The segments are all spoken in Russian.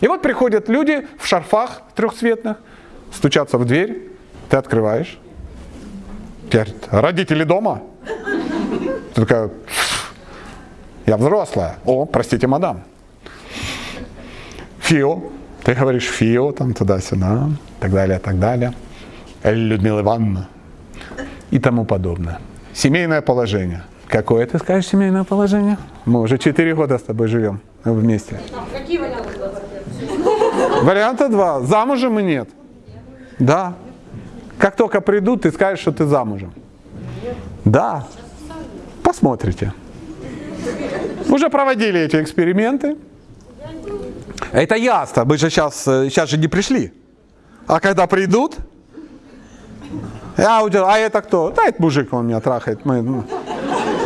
И вот приходят люди в шарфах трехцветных, стучатся в дверь, ты открываешь. Говорит, родители дома? Ты такая, я взрослая. О, простите, мадам. Фио. Ты говоришь Фио, там туда-сюда, так далее, так далее. Людмила Ивановна. И тому подобное. Семейное положение. Какое ты скажешь семейное положение? Мы уже 4 года с тобой живем вместе. Какие варианты Варианта два. Замужем и нет. Да. Как только придут, ты скажешь, что ты замужем. Да. Посмотрите. Уже проводили эти эксперименты. Это ясно. Мы же сейчас, сейчас же не пришли. А когда придут, я удел, а это кто? Да, это мужик, он меня трахает. Мы, ну,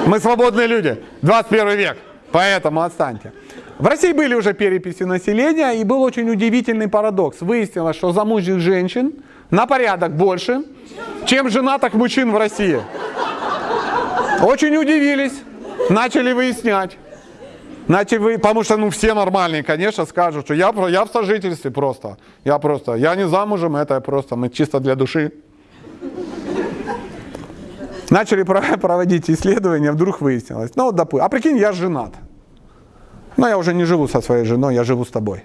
мы свободные люди. 21 век. Поэтому отстаньте. В России были уже переписи населения, и был очень удивительный парадокс. Выяснилось, что замужних женщин на порядок больше, чем женатых мужчин в России. Очень удивились, начали выяснять. Начали вы, потому что ну, все нормальные, конечно, скажут, что я, я в сожительстве просто. Я просто, я не замужем, это просто, мы чисто для души. Начали проводить исследования, вдруг выяснилось. Ну, допустим, а прикинь, я женат. Но я уже не живу со своей женой, я живу с тобой.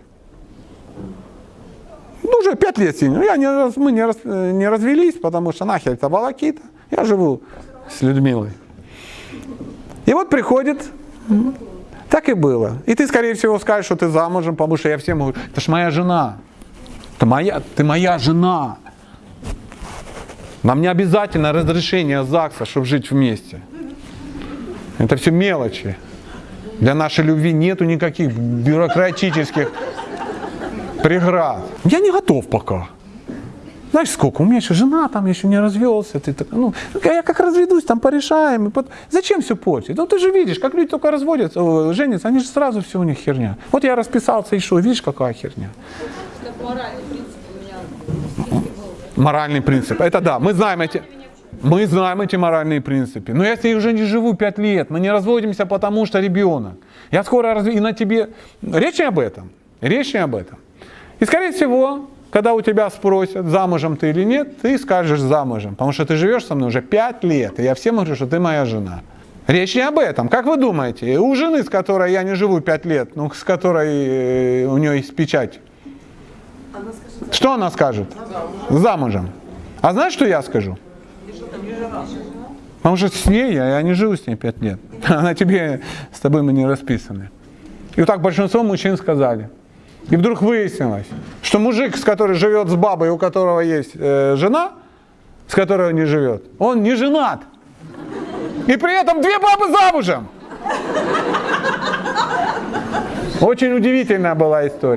Ну, уже пять лет сидим. Я не, мы не, раз, не развелись, потому что нахер это волокита. Я живу с Людмилой. И вот приходит, так и было. И ты, скорее всего, скажешь, что ты замужем, потому что я всем говорю, это ж моя жена. Это моя, ты моя жена. Нам не обязательно разрешение ЗАГСа, чтобы жить вместе. Это все мелочи. Для нашей любви нету никаких бюрократических преград. Я не готов пока. Знаешь, сколько? У меня еще жена там еще не развелся. Ты так, ну, я как разведусь, там порешаем. И под... Зачем все портить? Ну ты же видишь, как люди только разводятся, о, женятся, они же сразу все у них херня. Вот я расписался и что, видишь, какая херня. Моральный принцип у меня. Моральный принцип. Это да, мы знаем эти... Мы знаем эти моральные принципы. Но я с ней уже не живу пять лет. Мы не разводимся, потому что ребенок. Я скоро разв... И на тебе... Речь не об этом. Речь не об этом. И скорее всего, когда у тебя спросят, замужем ты или нет, ты скажешь замужем. Потому что ты живешь со мной уже пять лет. И я всем говорю, что ты моя жена. Речь не об этом. Как вы думаете, у жены, с которой я не живу пять лет, ну, с которой э, у нее есть печать, Она скажет, что она скажет? Замужем. А знаешь, что я скажу? Потому что с ней я, я не живу с ней пять лет. Она тебе, с тобой мы не расписаны. И вот так большинство мужчин сказали. И вдруг выяснилось, что мужик, с который живет с бабой, у которого есть э, жена, с которой он не живет, он не женат. И при этом две бабы замужем. Очень удивительная была история.